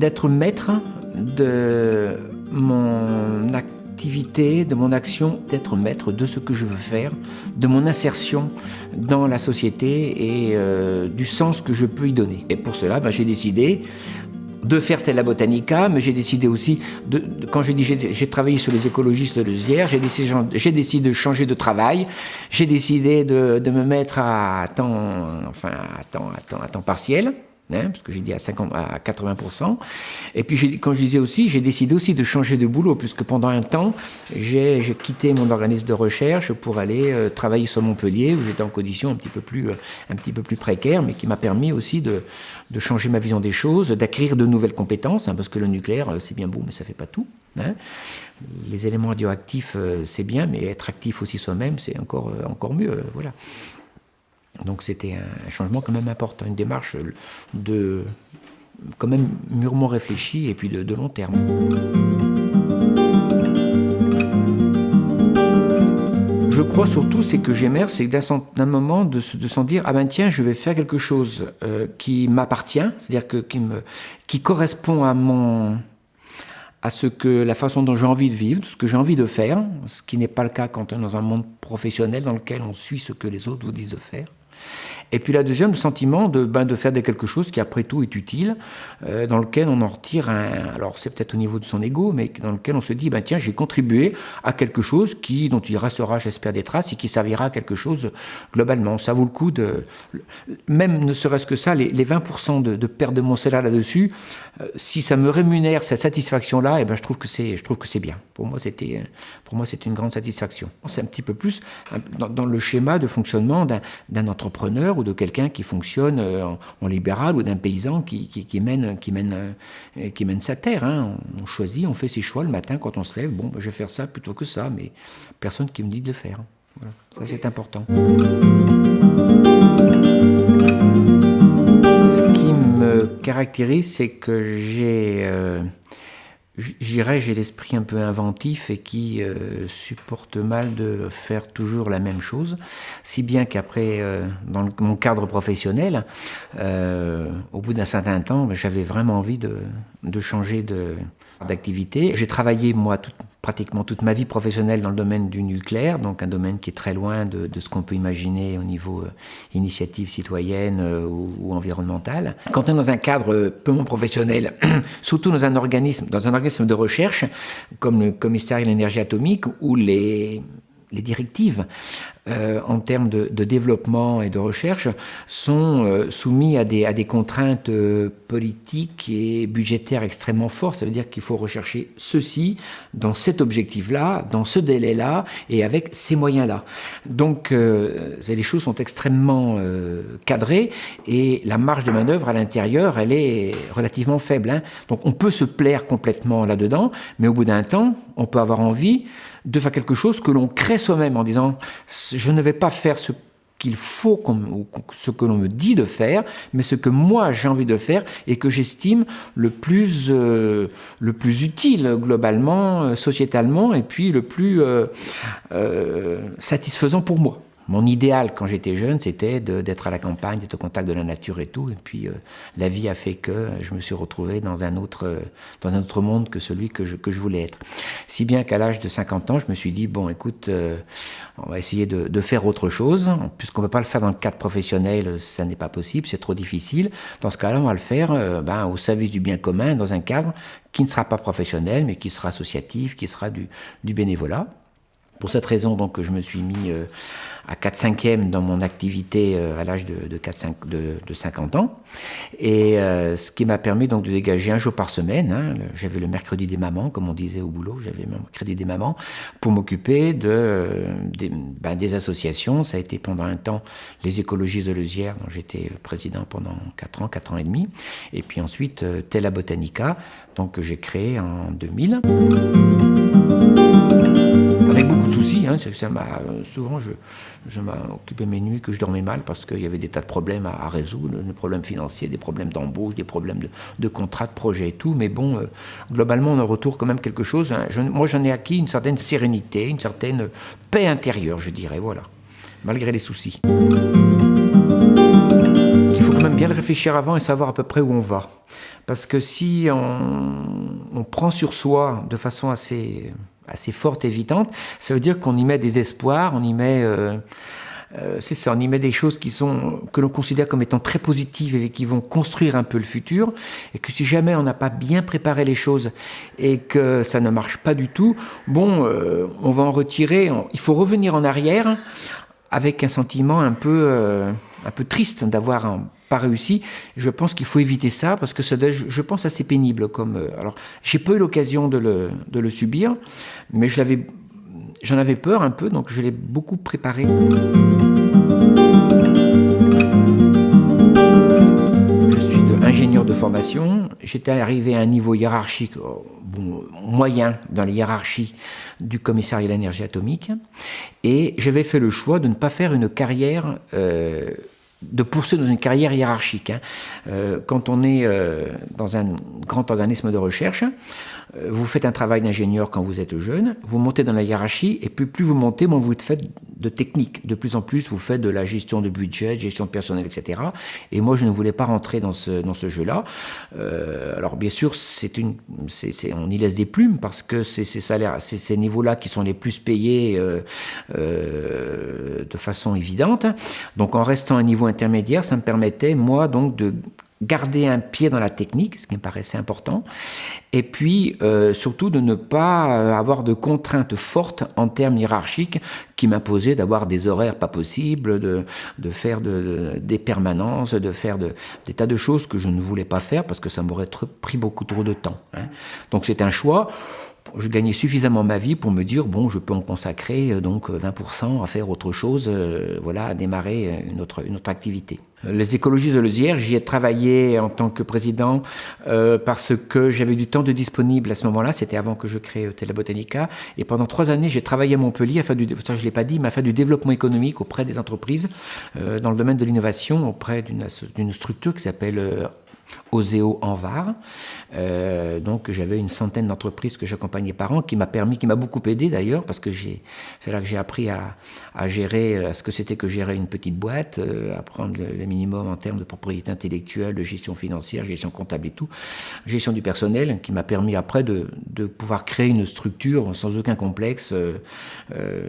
d'être maître de mon activité, de mon action, d'être maître de ce que je veux faire, de mon insertion dans la société et euh, du sens que je peux y donner. Et pour cela, ben, j'ai décidé de faire Tella Botanica, mais j'ai décidé aussi, de, quand j'ai dit j'ai travaillé sur les écologistes de Zière, j'ai décidé, décidé, de changer de travail, j'ai décidé de, de, me mettre à temps, enfin, à temps, à temps, à temps partiel. Hein, parce que j'ai dit à, 50, à 80%. Et puis, quand je disais aussi, j'ai décidé aussi de changer de boulot, puisque pendant un temps, j'ai quitté mon organisme de recherche pour aller euh, travailler sur Montpellier, où j'étais en condition un petit peu plus, euh, précaire, mais qui m'a permis aussi de, changer ma vision des choses, d'acquérir de nouvelles compétences, hein, parce que le nucléaire, euh, c'est bien beau, mais ça fait pas tout. Hein. Les éléments radioactifs, c'est bien, mais être actif aussi soi-même, c'est encore, encore mieux. voilà. Donc c'était un changement quand même important, une démarche de quand même mûrement réfléchie et puis de, long terme. Je crois surtout, c'est que j'émerge, c'est d'un moment de, s'en dire ah ben tiens, je vais faire quelque chose euh, qui m'appartient, c'est-à-dire que qui correspond à mon à ce que la façon dont j'ai envie de vivre, ce que j'ai envie de faire, ce qui n'est pas le cas quand on est dans un monde professionnel dans lequel on suit ce que les autres vous disent de faire. Et puis la deuxième, le sentiment de, ben, de faire quelque chose qui après tout est utile, euh, dans lequel on en retire un, alors c'est peut-être au niveau de son ego, mais dans lequel on se dit, ben, tiens, j'ai contribué à quelque chose qui, dont il restera, j'espère, des traces et qui servira à quelque chose globalement. Ça vaut le coup de, même ne serait-ce que ça, les, 20% de, de, perte de mon salaire là-dessus, euh, si ça me rémunère cette satisfaction-là, et eh ben, je trouve que c'est, je trouve que c'est bien. Pour moi, c'était, pour moi, c'est une grande satisfaction. C'est un petit peu plus dans, dans le schéma de fonctionnement d'un entrepreneur ou de quelqu'un qui fonctionne euh, en, libéral ou d'un paysan qui, mène, qui, mène, euh, qui mène sa terre. Hein. On choisit, on fait ses choix le matin quand on se lève. Bon, ben, je vais faire ça plutôt que ça, mais personne qui me dit de le faire. Ça, c'est important. Ce qui me caractérise, c'est que j'ai... Euh, j'irais, j'ai l'esprit un peu inventif et qui euh, supporte mal de faire toujours la même chose, si bien qu'après, euh, dans mon cadre professionnel, euh, au bout d'un certain temps, j'avais vraiment envie de, de changer d'activité. J'ai travaillé, moi, toute pratiquement toute ma vie professionnelle dans le domaine du nucléaire, donc un domaine qui est très loin de, ce qu'on peut imaginer au niveau euh, initiative citoyenne euh, ou, environnementale. Quand on est dans un cadre purement professionnel, surtout dans un organisme, dans un organisme de recherche comme le commissariat de l'énergie atomique, où les les directives euh, en termes de, développement et de recherche sont euh, soumis à des, contraintes euh, politiques et budgétaires extrêmement fortes. Ça veut dire qu'il faut rechercher ceci dans cet objectif-là, dans ce délai-là et avec ces moyens-là. Donc les choses sont extrêmement cadrées et la marge de manœuvre à l'intérieur, elle est relativement faible. Hein. Donc on peut se plaire complètement là-dedans, mais au bout d'un temps, on peut avoir envie de faire quelque chose que l'on crée soi-même en disant je ne vais pas faire ce qu'il faut, ou ce que l'on me dit de faire, mais ce que moi j'ai envie de faire et que j'estime le plus euh, le plus utile globalement, euh, sociétalement, et puis le plus euh, satisfaisant pour moi. Mon idéal quand j'étais jeune, c'était d'être à la campagne, d'être au contact de la nature et tout. Et puis euh, la vie a fait que je me suis retrouvé dans un autre, euh, dans un autre monde que celui que je, que je voulais être. Si bien qu'à l'âge de 50 ans, je me suis dit, bon écoute, euh, on va essayer de, faire autre chose. Puisqu'on ne peut pas le faire dans le cadre professionnel, ça n'est pas possible, c'est trop difficile. Dans ce cas-là, on va le faire ben, au service du bien commun, dans un cadre qui ne sera pas professionnel, mais qui sera associatif, qui sera du bénévolat. Pour cette raison, donc, je me suis mis euh, à 4 5 e dans mon activité euh, à l'âge de, 4, 5, de, 50 ans. Et euh, ce qui m'a permis donc de dégager un jour par semaine. Hein, j'avais le mercredi des mamans, comme on disait au boulot, j'avais le mercredi des mamans, pour m'occuper de, ben, des, associations. Ça a été pendant un temps les écologistes de Leusière, dont j'étais président pendant 4 ans, 4 ans et demi. Et puis ensuite, Tela Botanica, donc, que j'ai créé en 2000 beaucoup de soucis. Hein, ça souvent, je, m'occupais mes nuits que je dormais mal parce qu'il y avait des tas de problèmes à, résoudre, des problèmes financiers, des problèmes d'embauche, des problèmes de, de contrats, de projets et tout. Mais bon, euh, globalement, on en retourne quand même quelque chose. Hein. moi, j'en ai acquis une certaine sérénité, une certaine paix intérieure, je dirais, voilà, malgré les soucis même bien le réfléchir avant et savoir à peu près où on va. Parce que si on, prend sur soi de façon assez, assez forte, évidente, ça veut dire qu'on y met des espoirs, on y met... Euh, euh, c'est ça, on y met des choses qui sont, que l'on considère comme étant très positives et qui vont construire un peu le futur, et que si jamais on n'a pas bien préparé les choses et que ça ne marche pas du tout, bon, euh, on va en retirer, il faut revenir en arrière avec un sentiment un peu, euh, un peu triste d'avoir pas réussi. Je pense qu'il faut éviter ça parce que ça je pense, assez pénible. Comme, alors, j'ai pas eu l'occasion de le, de le subir, mais je l'avais J'en avais peur un peu, donc je l'ai beaucoup préparé. Je suis ingénieur de formation. J'étais arrivé à un niveau hiérarchique oh, moyen dans les hiérarchies du commissariat à l'énergie atomique. Et j'avais fait le choix de ne pas faire une carrière... Euh, de poursuivre dans une carrière hiérarchique. Hein. Euh, quand on est euh, dans un grand organisme de recherche, vous faites un travail d'ingénieur quand vous êtes jeune, vous montez dans la hiérarchie, et plus, vous montez, moins vous faites de technique. De plus en plus, vous faites de la gestion de budget, gestion de personnel, etc. Et moi, je ne voulais pas rentrer dans ce, jeu-là. Euh, alors, bien sûr, c'est une, on y laisse des plumes, parce que c'est ces salaires, ces niveaux-là qui sont les plus payés euh, de façon évidente. Donc, en restant à un niveau intermédiaire, ça me permettait, moi, donc, de garder un pied dans la technique, ce qui me paraissait important, et puis euh, surtout de ne pas euh, avoir de contraintes fortes en termes hiérarchiques qui m'imposaient d'avoir des horaires pas possibles, de, de faire de, des permanences, de faire de, des tas de choses que je ne voulais pas faire parce que ça m'aurait pris beaucoup trop de temps. Hein. Donc c'est un choix je gagnais suffisamment ma vie pour me dire bon, je peux en consacrer euh, donc 20% à faire autre chose, voilà, à démarrer une autre, une autre activité. Les écologistes de Lezière, j'y ai travaillé en tant que président euh, parce que j'avais du temps de disponible à ce moment-là, c'était avant que je crée euh, Botanica, et pendant trois années j'ai travaillé à Montpellier, faire du, ça je l'ai pas dit, mais faire du développement économique auprès des entreprises euh, dans le domaine de l'innovation, auprès d'une structure qui s'appelle euh, Oseo en Var. Euh, donc j'avais une centaine d'entreprises que j'accompagnais par an, qui m'a permis, qui m'a beaucoup aidé d'ailleurs, parce que c'est là que j'ai appris à, gérer, à ce que c'était que gérer une petite boîte, euh, à prendre le, minimum en termes de propriété intellectuelle, de gestion financière, gestion comptable et tout, gestion du personnel, qui m'a permis après de, pouvoir créer une structure sans aucun complexe euh,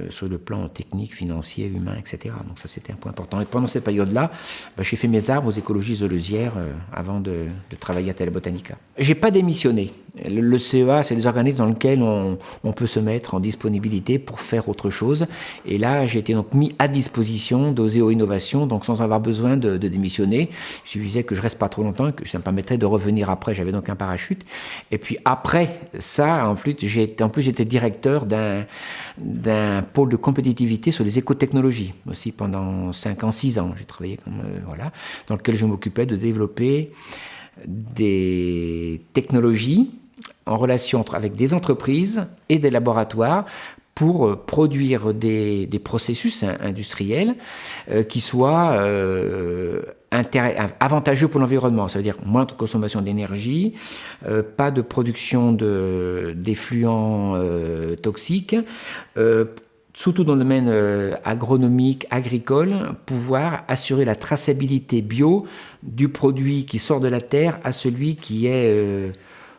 sur le plan technique, financier, humain, etc. Donc ça c'était un point important. Et pendant cette période-là, bah, j'ai fait mes arbres aux écologistes de Leusière avant de de, travailler à Telebotanica. J'ai pas démissionné. Le, CEA, c'est des organismes dans lesquels on, peut se mettre en disponibilité pour faire autre chose. Et là, j'ai été donc mis à disposition d'Oseo Innovation, donc sans avoir besoin de, démissionner. Il suffisait que je reste pas trop longtemps et que ça me permettrait de revenir après. J'avais donc un parachute. Et puis après ça, en plus, j'étais directeur d'un d'un pôle de compétitivité sur les écotechnologies aussi pendant 5 ans, 6 ans. J'ai travaillé comme euh, voilà, dans lequel je m'occupais de développer des technologies en relation avec des entreprises et des laboratoires pour euh, produire des, processus industriels euh, qui soient euh, avantageux pour l'environnement. Ça veut dire moins de consommation d'énergie, pas de production d'effluents toxiques, surtout dans le domaine euh, agronomique, agricole, pouvoir assurer la traçabilité bio du produit qui sort de la terre à celui qui est euh,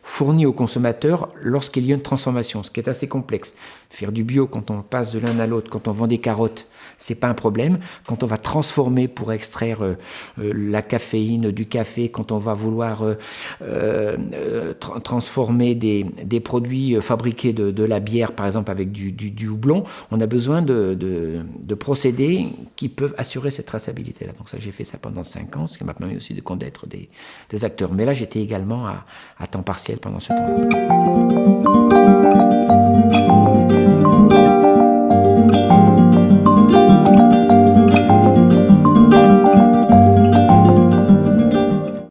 fourni au consommateur lorsqu'il y a une transformation, ce qui est assez complexe. Faire du bio quand on passe de l'un à l'autre, quand on vend des carottes, c'est pas un problème. Quand on va transformer pour extraire euh, euh, la caféine du café, quand on va vouloir euh, transformer des, produits fabriqués de, la bière, par exemple avec du, houblon, on a besoin de, procédés qui peuvent assurer cette traçabilité-là. Donc ça, j'ai fait ça pendant cinq ans, ce qui m'a permis aussi de connaître des, des acteurs. Mais là, j'étais également à, à temps partiel pendant ce temps-là.